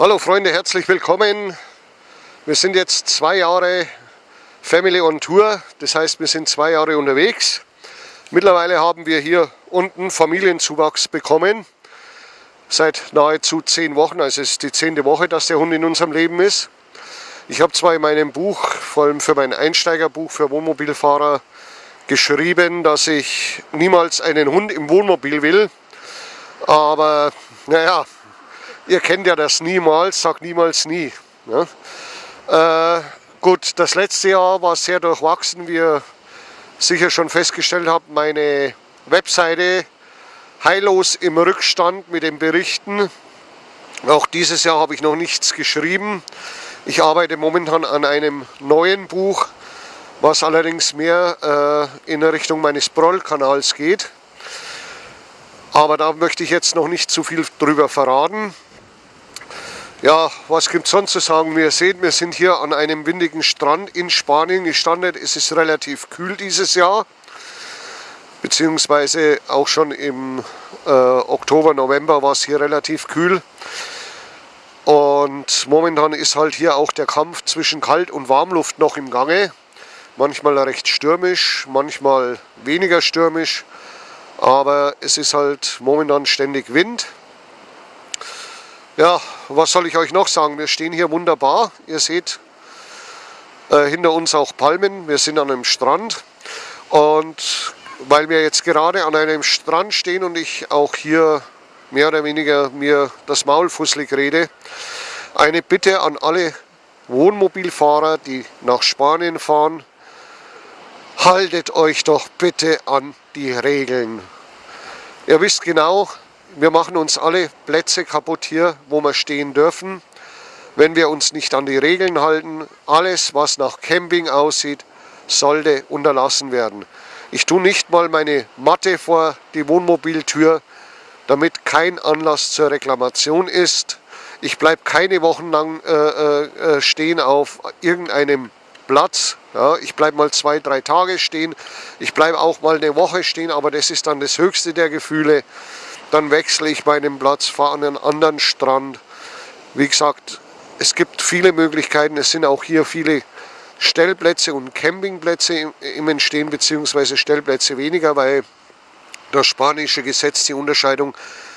Hallo Freunde, herzlich willkommen. Wir sind jetzt zwei Jahre Family on Tour, das heißt wir sind zwei Jahre unterwegs. Mittlerweile haben wir hier unten Familienzuwachs bekommen. Seit nahezu zehn Wochen, also es ist die zehnte Woche, dass der Hund in unserem Leben ist. Ich habe zwar in meinem Buch, vor allem für mein Einsteigerbuch für Wohnmobilfahrer, geschrieben, dass ich niemals einen Hund im Wohnmobil will. Aber naja, ihr kennt ja das niemals, sagt niemals nie. Ne? Äh, gut, das letzte Jahr war sehr durchwachsen, wie ihr sicher schon festgestellt habt. Meine Webseite heillos im Rückstand mit den Berichten. Auch dieses Jahr habe ich noch nichts geschrieben. Ich arbeite momentan an einem neuen Buch, was allerdings mehr äh, in Richtung meines Broll-Kanals geht. Aber da möchte ich jetzt noch nicht zu viel drüber verraten. Ja, was gibt es sonst zu sagen? Wir sehen, wir sind hier an einem windigen Strand in Spanien gestrandet. Es ist relativ kühl dieses Jahr, beziehungsweise auch schon im äh, Oktober, November war es hier relativ kühl. Und momentan ist halt hier auch der Kampf zwischen Kalt- und Warmluft noch im Gange. Manchmal recht stürmisch, manchmal weniger stürmisch. Aber es ist halt momentan ständig Wind. Ja, was soll ich euch noch sagen? Wir stehen hier wunderbar. Ihr seht äh, hinter uns auch Palmen. Wir sind an einem Strand. Und weil wir jetzt gerade an einem Strand stehen und ich auch hier mehr oder weniger mir das Maul fusselig rede, eine Bitte an alle Wohnmobilfahrer, die nach Spanien fahren, haltet euch doch bitte an die Regeln. Ihr wisst genau, wir machen uns alle Plätze kaputt hier, wo wir stehen dürfen. Wenn wir uns nicht an die Regeln halten, alles was nach Camping aussieht, sollte unterlassen werden. Ich tue nicht mal meine Matte vor die Wohnmobiltür, damit kein Anlass zur Reklamation ist. Ich bleibe keine Wochen lang äh, äh, äh, stehen auf irgendeinem Platz. Ja, ich bleibe mal zwei, drei Tage stehen. Ich bleibe auch mal eine Woche stehen, aber das ist dann das höchste der Gefühle. Dann wechsle ich meinen Platz, fahre an einen anderen Strand. Wie gesagt, es gibt viele Möglichkeiten. Es sind auch hier viele Stellplätze und Campingplätze im Entstehen, beziehungsweise Stellplätze weniger, weil das spanische Gesetz die Unterscheidung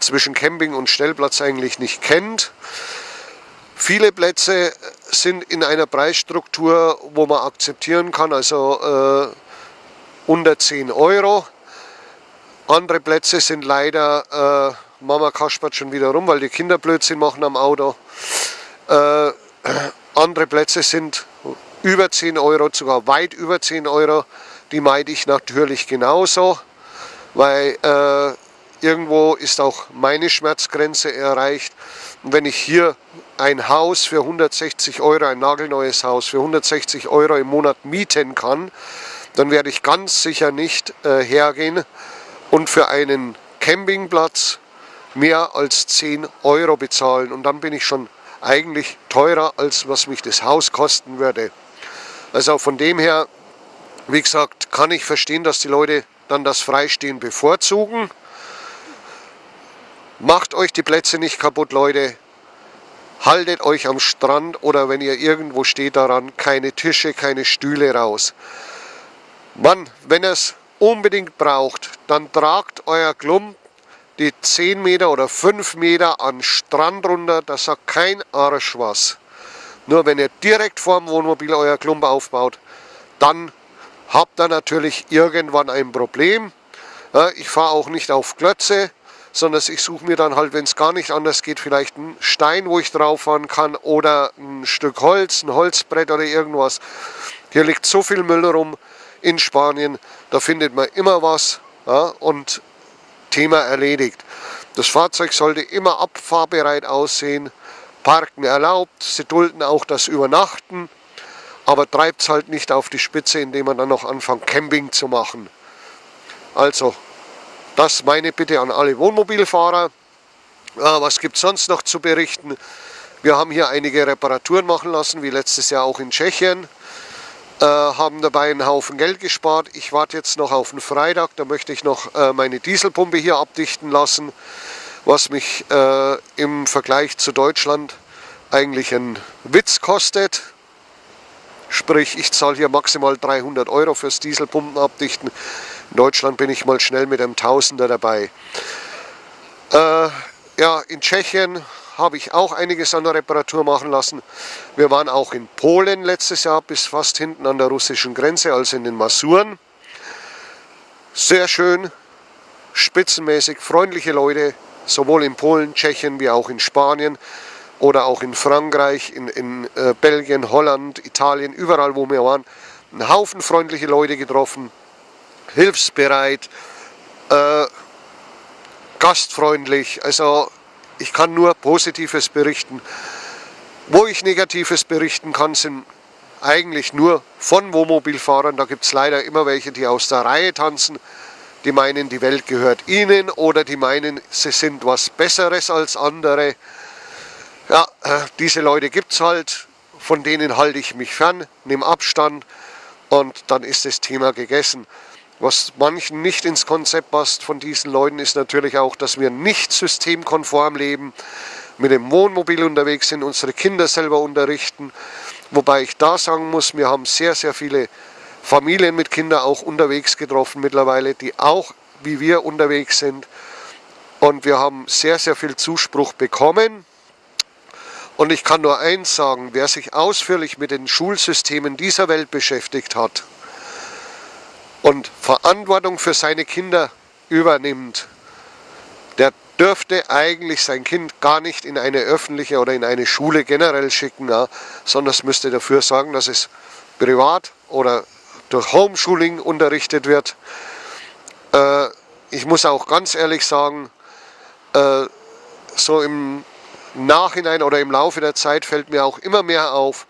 zwischen Camping und Stellplatz eigentlich nicht kennt. Viele Plätze sind in einer Preisstruktur, wo man akzeptieren kann, also äh, unter 10 Euro. Andere Plätze sind leider, äh, Mama kaspert schon wieder rum, weil die Kinder Blödsinn machen am Auto. Äh, andere Plätze sind über 10 Euro, sogar weit über 10 Euro. Die meide ich natürlich genauso, weil äh, irgendwo ist auch meine Schmerzgrenze erreicht. Und wenn ich hier ein Haus für 160 Euro, ein nagelneues Haus für 160 Euro im Monat mieten kann, dann werde ich ganz sicher nicht äh, hergehen und für einen Campingplatz mehr als 10 Euro bezahlen. Und dann bin ich schon eigentlich teurer, als was mich das Haus kosten würde. Also von dem her, wie gesagt, kann ich verstehen, dass die Leute dann das Freistehen bevorzugen. Macht euch die Plätze nicht kaputt, Leute. Haltet euch am Strand oder wenn ihr irgendwo steht daran, keine Tische, keine Stühle raus. Mann, wenn es unbedingt braucht, dann tragt euer Klump die 10 Meter oder 5 Meter an Strand runter, da sagt kein Arsch was. Nur wenn ihr direkt vorm Wohnmobil euer Klump aufbaut, dann habt ihr natürlich irgendwann ein Problem. Ich fahre auch nicht auf Klötze, sondern ich suche mir dann halt, wenn es gar nicht anders geht, vielleicht einen Stein, wo ich drauf fahren kann oder ein Stück Holz, ein Holzbrett oder irgendwas. Hier liegt so viel Müll rum, in Spanien. Da findet man immer was ja, und Thema erledigt. Das Fahrzeug sollte immer abfahrbereit aussehen, Parken erlaubt, sie dulden auch das Übernachten, aber treibt es halt nicht auf die Spitze, indem man dann noch anfängt Camping zu machen. Also, das meine Bitte an alle Wohnmobilfahrer. Ja, was gibt es sonst noch zu berichten? Wir haben hier einige Reparaturen machen lassen, wie letztes Jahr auch in Tschechien. Äh, haben dabei einen Haufen Geld gespart. Ich warte jetzt noch auf den Freitag, da möchte ich noch äh, meine Dieselpumpe hier abdichten lassen, was mich äh, im Vergleich zu Deutschland eigentlich ein Witz kostet. Sprich, ich zahle hier maximal 300 Euro fürs Dieselpumpen abdichten. In Deutschland bin ich mal schnell mit einem Tausender dabei. Äh, ja, in Tschechien habe ich auch einiges an der Reparatur machen lassen. Wir waren auch in Polen letztes Jahr bis fast hinten an der russischen Grenze, also in den Masuren. Sehr schön, spitzenmäßig, freundliche Leute, sowohl in Polen, Tschechien wie auch in Spanien oder auch in Frankreich, in, in äh, Belgien, Holland, Italien, überall wo wir waren. Ein Haufen freundliche Leute getroffen, hilfsbereit, äh, gastfreundlich, also ich kann nur Positives berichten. Wo ich Negatives berichten kann, sind eigentlich nur von Wohnmobilfahrern. Da gibt es leider immer welche, die aus der Reihe tanzen, die meinen, die Welt gehört ihnen oder die meinen, sie sind was Besseres als andere. Ja, äh, diese Leute gibt es halt, von denen halte ich mich fern, nehme Abstand und dann ist das Thema gegessen. Was manchen nicht ins Konzept passt von diesen Leuten ist natürlich auch, dass wir nicht systemkonform leben, mit dem Wohnmobil unterwegs sind, unsere Kinder selber unterrichten. Wobei ich da sagen muss, wir haben sehr, sehr viele Familien mit Kindern auch unterwegs getroffen mittlerweile, die auch wie wir unterwegs sind. Und wir haben sehr, sehr viel Zuspruch bekommen. Und ich kann nur eins sagen, wer sich ausführlich mit den Schulsystemen dieser Welt beschäftigt hat, und Verantwortung für seine Kinder übernimmt, der dürfte eigentlich sein Kind gar nicht in eine öffentliche oder in eine Schule generell schicken, ja, sondern es müsste dafür sorgen, dass es privat oder durch Homeschooling unterrichtet wird. Äh, ich muss auch ganz ehrlich sagen, äh, so im Nachhinein oder im Laufe der Zeit fällt mir auch immer mehr auf,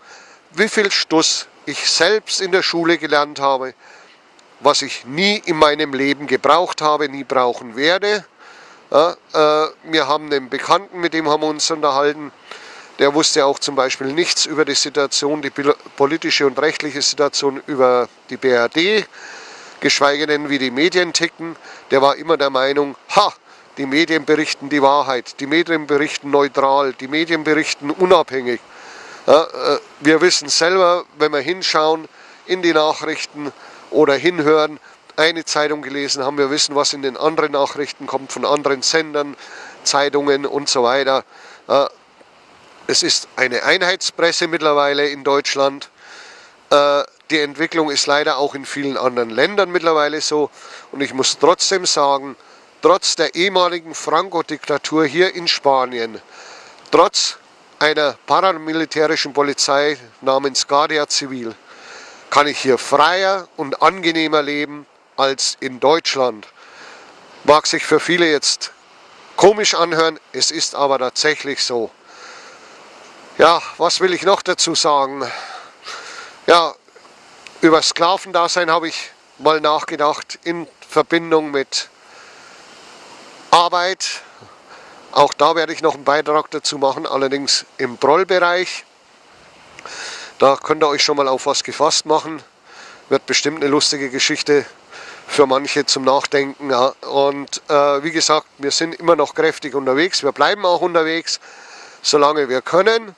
wie viel Stuss ich selbst in der Schule gelernt habe, was ich nie in meinem Leben gebraucht habe, nie brauchen werde. Ja, äh, wir haben einen Bekannten, mit dem haben wir uns unterhalten, der wusste auch zum Beispiel nichts über die Situation, die politische und rechtliche Situation über die BRD, geschweige denn wie die Medien ticken. Der war immer der Meinung, ha, die Medien berichten die Wahrheit, die Medien berichten neutral, die Medien berichten unabhängig. Ja, äh, wir wissen selber, wenn wir hinschauen in die Nachrichten, oder hinhören, eine Zeitung gelesen haben, wir wissen, was in den anderen Nachrichten kommt, von anderen Sendern, Zeitungen und so weiter. Es ist eine Einheitspresse mittlerweile in Deutschland. Äh, die Entwicklung ist leider auch in vielen anderen Ländern mittlerweile so. Und ich muss trotzdem sagen, trotz der ehemaligen Franco-Diktatur hier in Spanien, trotz einer paramilitärischen Polizei namens Guardia Civil, kann ich hier freier und angenehmer leben als in Deutschland. Mag sich für viele jetzt komisch anhören, es ist aber tatsächlich so. Ja, was will ich noch dazu sagen? Ja, über Sklavendasein habe ich mal nachgedacht in Verbindung mit Arbeit. Auch da werde ich noch einen Beitrag dazu machen, allerdings im Brollbereich. Da könnt ihr euch schon mal auf was gefasst machen. Wird bestimmt eine lustige Geschichte für manche zum Nachdenken. Und äh, wie gesagt, wir sind immer noch kräftig unterwegs. Wir bleiben auch unterwegs, solange wir können.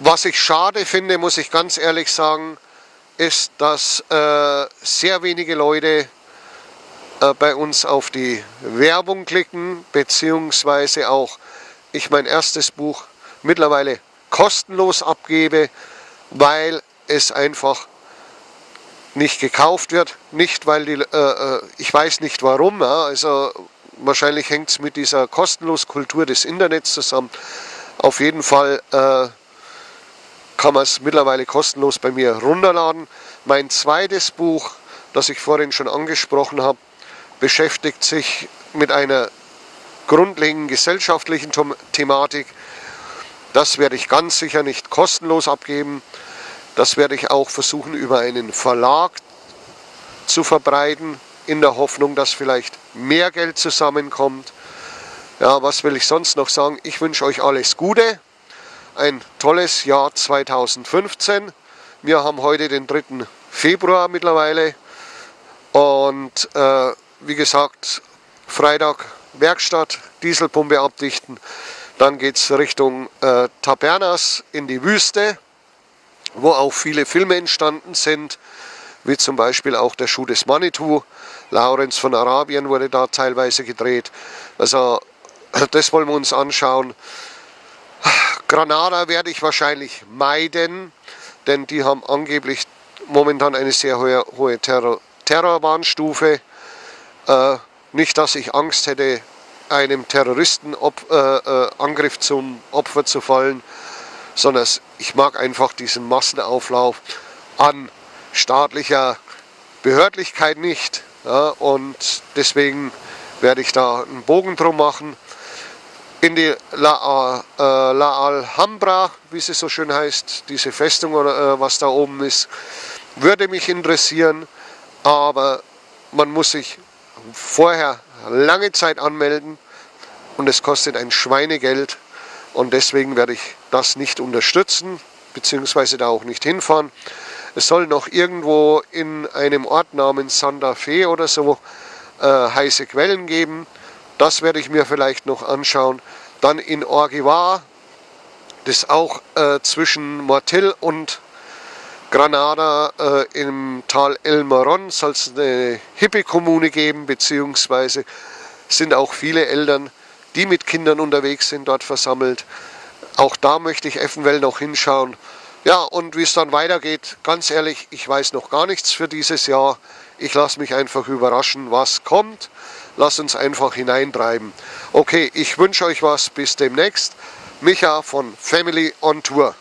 Was ich schade finde, muss ich ganz ehrlich sagen, ist, dass äh, sehr wenige Leute äh, bei uns auf die Werbung klicken, beziehungsweise auch ich mein erstes Buch mittlerweile kostenlos abgebe, weil es einfach nicht gekauft wird, nicht weil die, äh, äh, ich weiß nicht warum, ja, also wahrscheinlich hängt es mit dieser kostenlos Kultur des Internets zusammen. Auf jeden Fall äh, kann man es mittlerweile kostenlos bei mir runterladen. Mein zweites Buch, das ich vorhin schon angesprochen habe, beschäftigt sich mit einer grundlegenden gesellschaftlichen Thematik, das werde ich ganz sicher nicht kostenlos abgeben. Das werde ich auch versuchen über einen Verlag zu verbreiten, in der Hoffnung, dass vielleicht mehr Geld zusammenkommt. Ja, was will ich sonst noch sagen? Ich wünsche euch alles Gute, ein tolles Jahr 2015. Wir haben heute den 3. Februar mittlerweile und äh, wie gesagt, Freitag Werkstatt, Dieselpumpe abdichten. Dann geht es Richtung äh, Tabernas in die Wüste, wo auch viele Filme entstanden sind, wie zum Beispiel auch der Schuh des Manitou. Lawrence von Arabien wurde da teilweise gedreht. Also das wollen wir uns anschauen. Granada werde ich wahrscheinlich meiden, denn die haben angeblich momentan eine sehr hohe, hohe Terror, Terrorwarnstufe. Äh, nicht, dass ich Angst hätte, einem Terroristenangriff äh, äh, zum Opfer zu fallen, sondern ich mag einfach diesen Massenauflauf an staatlicher Behördlichkeit nicht. Ja, und deswegen werde ich da einen Bogen drum machen. In die La, äh, La Alhambra, wie sie so schön heißt, diese Festung oder äh, was da oben ist, würde mich interessieren, aber man muss sich vorher lange Zeit anmelden und es kostet ein Schweinegeld und deswegen werde ich das nicht unterstützen, beziehungsweise da auch nicht hinfahren. Es soll noch irgendwo in einem Ort namens Santa Fe oder so äh, heiße Quellen geben. Das werde ich mir vielleicht noch anschauen. Dann in Orgivar, das auch äh, zwischen Mortil und Granada äh, im Tal El Moron soll es eine Hippie-Kommune geben, beziehungsweise sind auch viele Eltern, die mit Kindern unterwegs sind, dort versammelt. Auch da möchte ich eventuell noch hinschauen. Ja, und wie es dann weitergeht, ganz ehrlich, ich weiß noch gar nichts für dieses Jahr. Ich lasse mich einfach überraschen, was kommt. Lass uns einfach hineintreiben. Okay, ich wünsche euch was. Bis demnächst. Micha von Family on Tour.